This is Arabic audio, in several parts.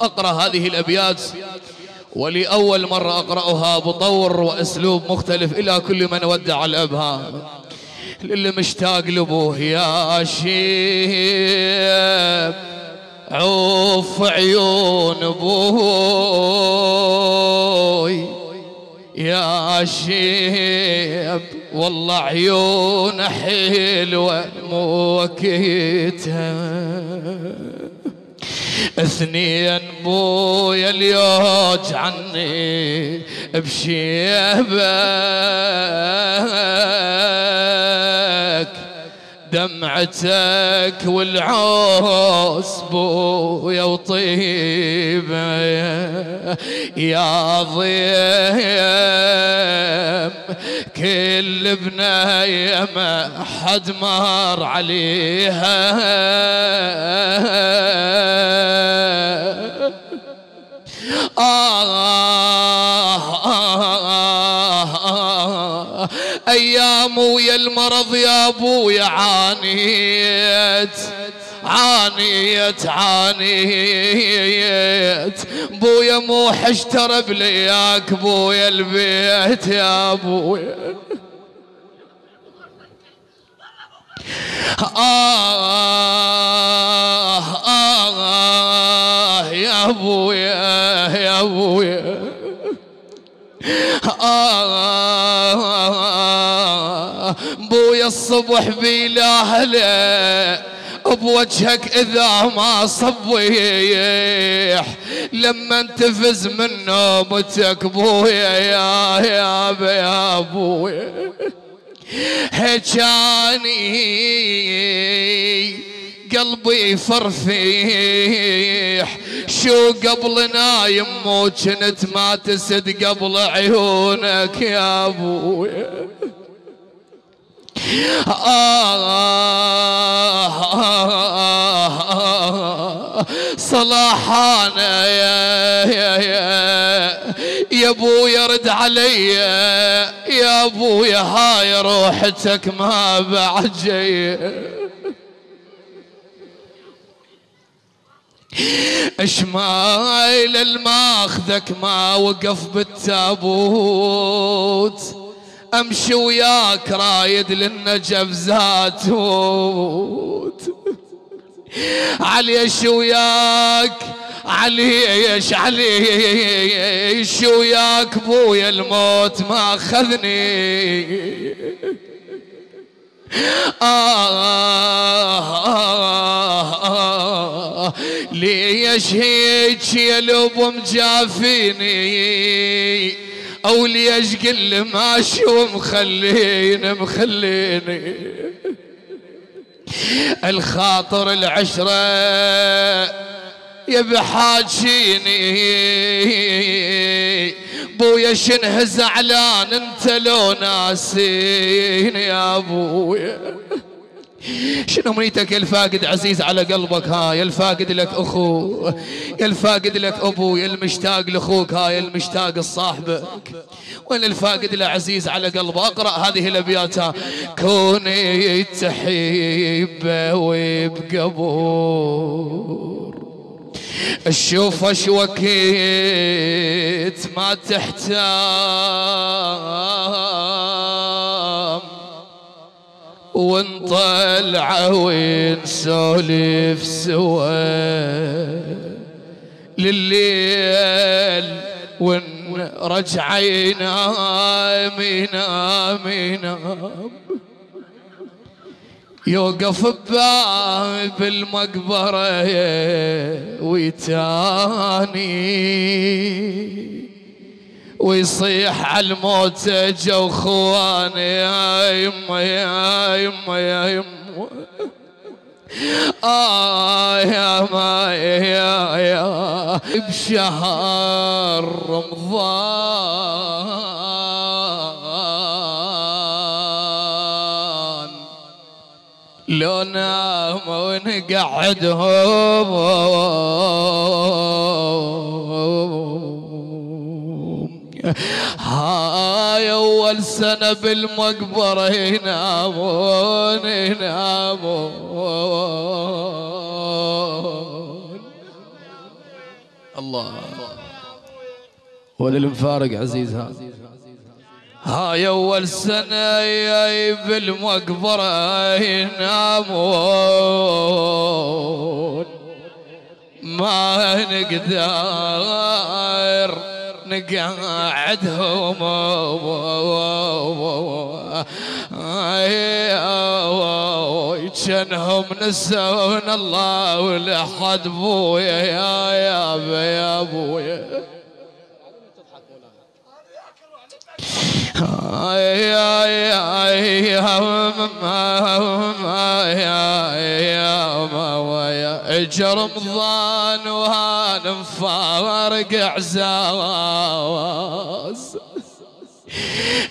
أقرأ هذه الأبيات. ولأول مرة أقرأها بطور وأسلوب مختلف إلى كل من ودع الأبها للي مشتاق لأبوه يا شيب عوف عيون أبوي يا شيب والله عيون حلوة موكيتها اثنين بويا اليوج عني بشيبك. دمعتك والعوس بويا وطيبة يا ضيم. كل بناية ما حد مر عليها. آه أيام ويا المرض يا أبويا عانيت عانيت عانيت. بويا مو حشتر بلياك بويا البيت يا بويا آه آه يا أبويا يا أبويا. آه بويا الصبح بلاهله بوجهك إذا ما صبيح. لما تفز من نومتك بويا يا يا يا ابويا هجاني قلبي فرفيح. شو قبل نايم مو كنت ما تسد قبل عيونك يا ابويا صلاحانا يا يا يا يا ابويا رد علي. يا ابويا هاي روحتك ما بعد جاية إشمايل الماخذك ما وقف بالتابوت. أمشي وياك رايد للنجف زاتوت. عليش وياك عليش عليش وياك. بويا الموت ما أخذني. آه آه آه ليش هيك يا لب مجافيني أو ليش قل ماشي ومخليني مخليني الخاطر العشرة يا بحاجيني بويا شنه زعلان انت لو ناسين يا ابويا شنو منيتك يا الفاقد عزيز على قلبك ها يا الفاقد لك اخو يا الفاقد لك ابو يا المشتاق لأخوك ها يا المشتاق لصاحبك. وين الفاقد العزيز على قلبه اقرأ هذه الابيات. كوني تحبه وبقبور الشوف اش وكيت ما تحتام. ونطلع ونسولف سوا. لليل ونرجع ينام ينام ينام يوقف بباب المقبرة ويتاني ويصيح على الموت جو خواني يا يما يا يما يا يما. آه يا ما يا يا. بشهر رمضان لو نام ونقعدهم هاي أول سنة بالمقبرة ينامون ينامون الله. وللمفارق عزيز هذا هاي أول سنة بالمقبرة ينامون ما نقدر نقعدهم. كانهم نسون الله ولحد بويا يا يا يا اجر رمضان وهان مفارق عزاز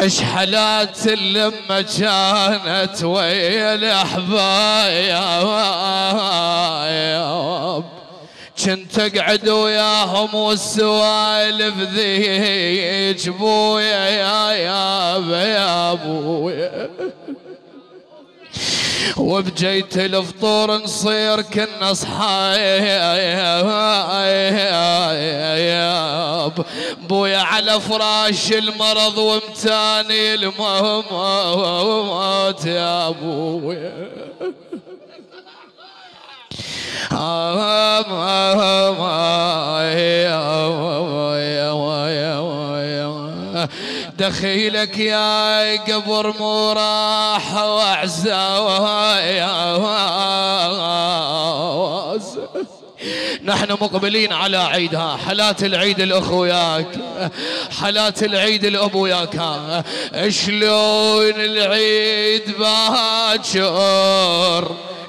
اش حالات لما كانت ويا الاحباب كنت أقعد وياهم والسوالف ذيك بويا يا يا يا ابويا وبجيت الفطور نصير كنا صحايب بويا على فراش المرض ومتاني الموت يا ابويا دخيلك يا قبر مو راح واعزاز نحن مقبلين على عيدها. حالات العيد الاخ وياك حالات العيد الاب وياك شلون العيد باكر؟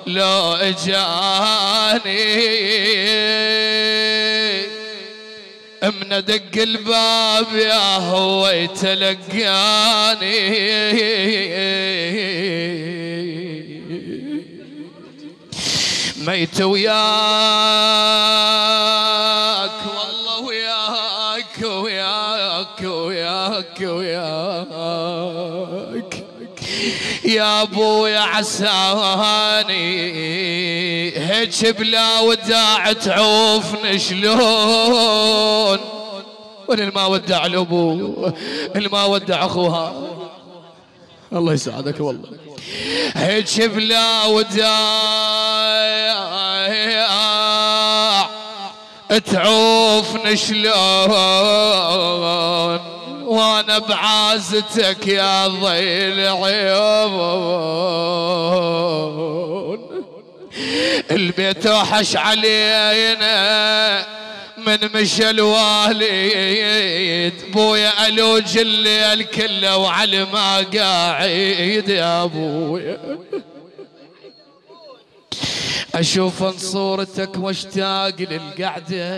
لو اجاني من دق الباب يا هو يتلقاني ميت وياك. أبويا عساني. هيك بلا وداع تعوفني شلون؟ وين ما ودع الابو ما ودع أخوها؟ الله يسعدك والله. هيك بلا وداع تعوفني شلون؟ وأنا بعازتك يا ضيل عيون. البيت وحش علينا من مشى الوالد بويا ألوج الليل كله وعلى ما قاعد يا ابويا أشوف صورتك واشتاق للقعدة.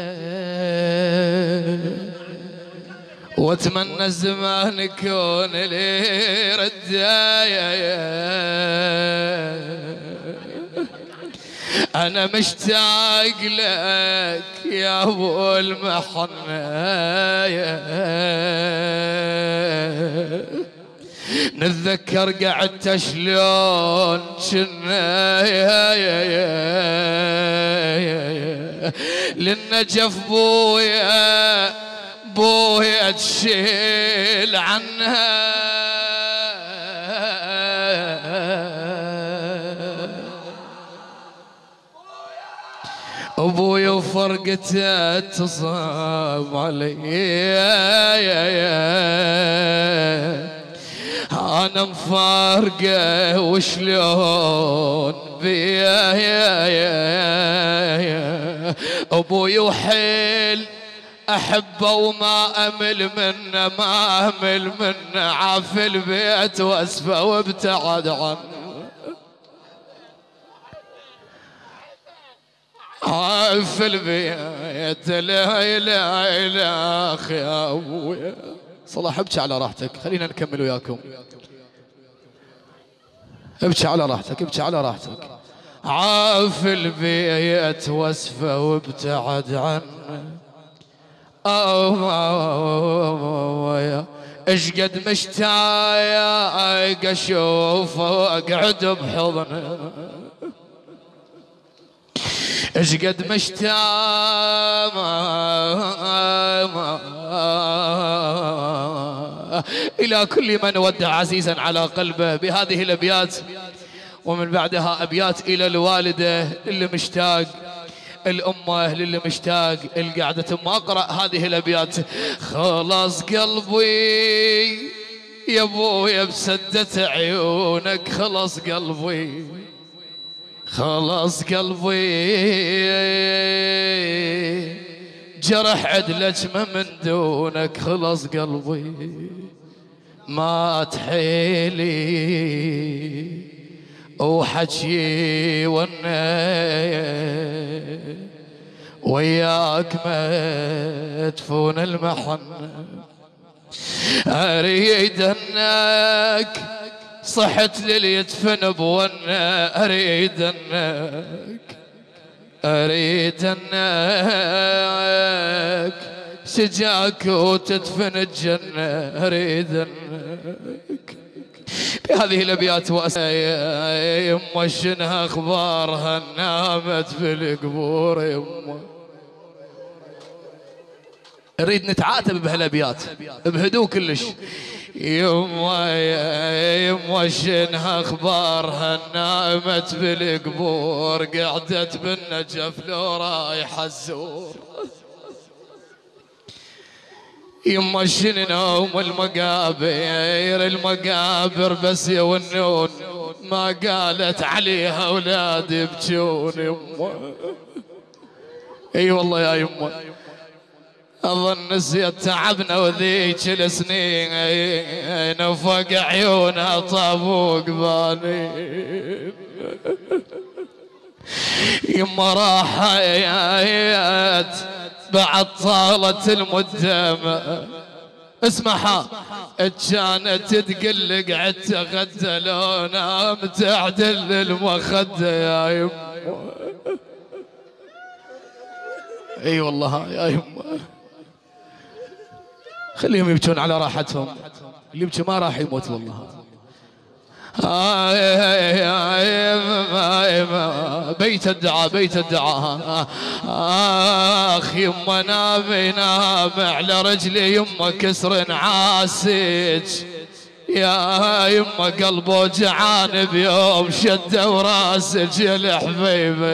واتمنى الزمان يكون لي ردايا أنا مشتاق لك يا أبو المحنايا نتذكر قعدت شلون كنا. للنجف بويا بويا تشيل عنها. ابويا وفرقته تصاب علي. أنا مفارقة وشلون بيا. يا يا أبوي وحيل أحبه وما أمل منه ما أمل منه. عاف البيت وأسفه وابتعد عنه. عاف البيت لا اله الا أخي يا ابويا صلاح ابكي على راحتك. خلينا نكمل وياكم. ابكي على راحتك ابكي على راحتك. عاف البيت وأسفه وابتعد عنه. اش قد مشتاق اشوفه اقعد بحضنه. اش قد مشتاق إلى كل من ودع عزيزا على قلبه بهذه الأبيات ومن بعدها أبيات إلى الوالدة اللي مشتاق. الأمة للي مشتاق القعدة. ثم أقرأ هذه الأبيات. خلاص قلبي يا ابويا بسدة عيونك. خلاص قلبي خلاص قلبي. جرح عدلك ما من دونك. خلاص قلبي ما تحيلي. وحكي ونا وياك مدفون المحن. أريد أنك صحت للي يدفن بونا. أريد انك أريد أنك سجاك وتدفن الجنة. أريد أنك بهذه الابيات يما شنها اخبارها نامت في القبور يما. نريد نتعاتب بهالابيات بهدوء كلش. يما يما شنها اخبارها نامت بالقبور قعدت بالنجف لو رايح الزور. يما شنو المقابر المقابر بس يا ونون ما قالت عليها أولاد يبكون يما إي والله يا يما أظن نسيت تعبنا وذيك السنين نفق عيونها طابوق بانين يما راحت بعد طالت المدة اسمعها كانت تقلق عدت غدة لو نام تعدل المخدة يا يما إي والله يا يما خليهم يبكون على راحتهم. اللي يبكي ما راح يموت والله. بيت الدعاء بيت الدعاء. آخ يما نام على رجلي يما كسر عاسج. يا يما قلبه جعان بيوم شد وراسج. يا الحبيبه